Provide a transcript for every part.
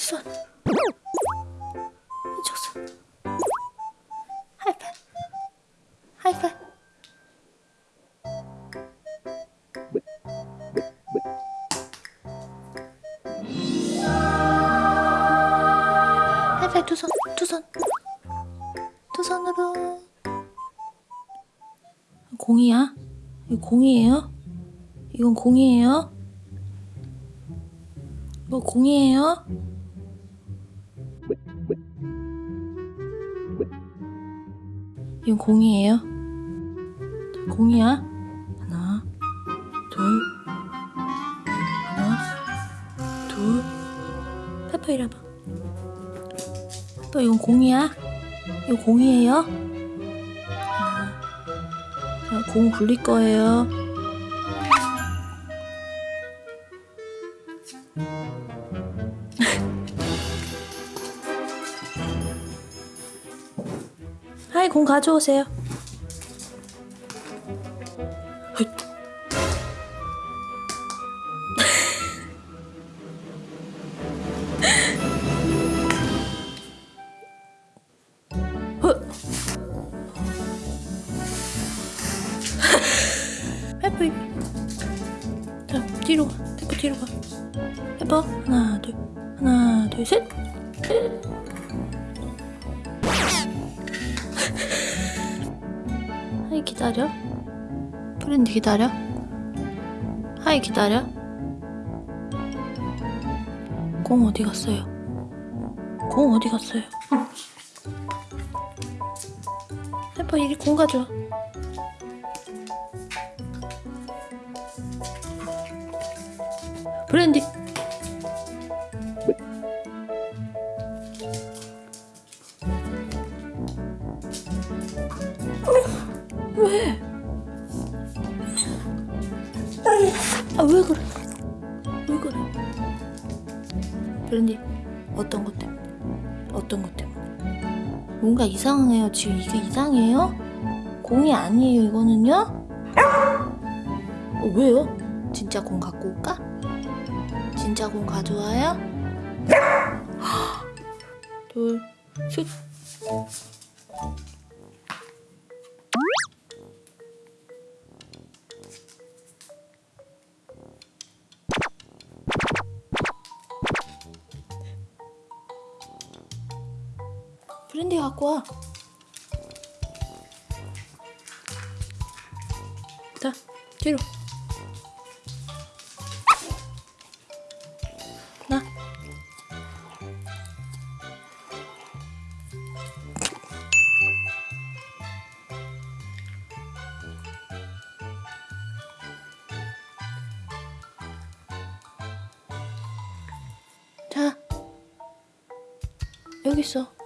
손. 이쪽 손. 하이파이. 하이파이. 하이파이 두 손, 두 손. 두 손으로. 공이야? 이거 공이에요? 이건 공이에요? 이거 공이에요? 이건 공이에요? 자, 공이야? 하나, 둘, 하나, 둘. 페퍼 이리 와봐. 페퍼 이건 공이야? 이거 공이에요? 하나. 자, 공 굴릴 거예요. 공 가져오세요. 페퍼. 자 뒤로 가. 페퍼 뒤로 가. 페퍼 하나 둘 하나 둘 셋. 기다려. 프렌드 기다려. 하이 기다려. 공 어디 갔어요? 공 어디 갔어요? 페퍼 이리 공 가져와. 브랜디. 왜? 아 왜 그래? 왜 그래? 브랜디 어떤 것 때문에? 어떤 것 때문에? 뭔가 이상해요. 지금 이게 이상해요? 공이 아니에요. 이거는요? 어, 왜요? 진짜 공 갖고 올까? 진짜 공 가져와요? 둘, 셋. 브랜디 갖고 와. 자, 뒤로. 나. 자, 여기 있어.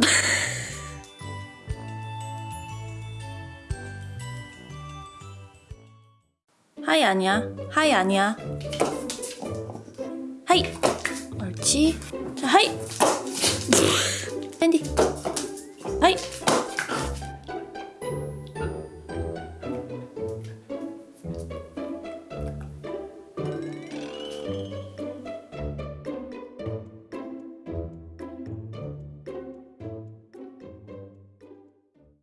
하이 아니야. 하이 아니야. 하이. 옳지. 자, 하이. 앤디.